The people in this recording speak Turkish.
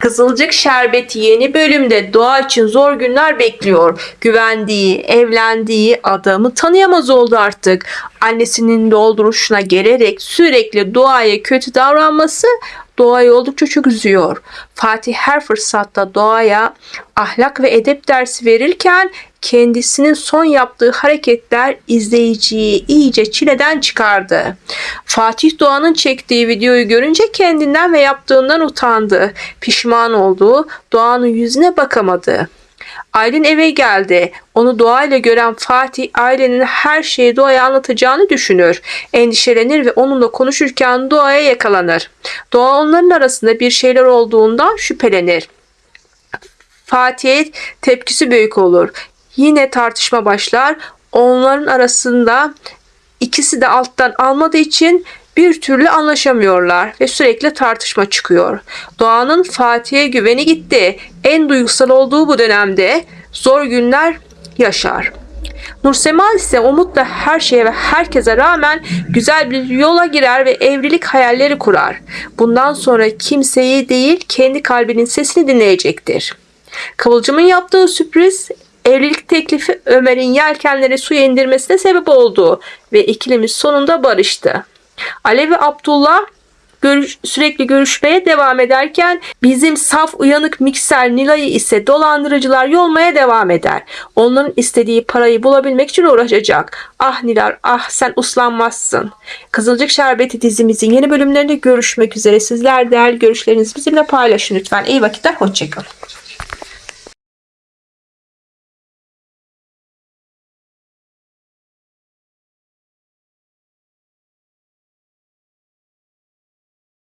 Kızılcık Şerbeti yeni bölümde Doğa için zor günler bekliyor. Güvendiği, evlendiği adamı tanıyamaz oldu artık. Annesinin dolduruşuna gelerek sürekli Doğa'ya kötü davranması Doğa'yı oldukça çok üzüyor. Fatih her fırsatta Doğa'ya ahlak ve edep dersi verirken kendisinin son yaptığı hareketler izleyiciyi iyice çileden çıkardı. Fatih Doğan'ın çektiği videoyu görünce kendinden ve yaptığından utandı. Pişman oldu. Doğan'ın yüzüne bakamadı. Aylin eve geldi. Onu doğayla gören Fatih ailenin her şeyi doğaya anlatacağını düşünür. Endişelenir ve onunla konuşurken doğaya yakalanır. Doğa onların arasında bir şeyler olduğundan şüphelenir. Fatih'e tepkisi büyük olur. Yine tartışma başlar. Onların arasında ikisi de alttan almadığı için bir türlü anlaşamıyorlar ve sürekli tartışma çıkıyor. Doğan'ın Fatih'e güveni gitti. En duygusal olduğu bu dönemde zor günler yaşar. Nursema ise umutla her şeye ve herkese rağmen güzel bir yola girer ve evlilik hayalleri kurar. Bundan sonra kimseyi değil kendi kalbinin sesini dinleyecektir. Kıvılcım'ın yaptığı sürpriz evlilik teklifi Ömer'in yelkenleri suya indirmesine sebep oldu ve ikilimiz sonunda barıştı. Ali ve Abdullah görüş, sürekli görüşmeye devam ederken bizim saf uyanık mikser Nilay'ı ise dolandırıcılar yolmaya devam eder. Onların istediği parayı bulabilmek için uğraşacak. Ah Nilay ah sen uslanmazsın. Kızılcık Şerbeti dizimizin yeni bölümlerinde görüşmek üzere. Sizler değerli görüşlerinizi bizimle paylaşın lütfen. İyi vakitler hoşçakalın.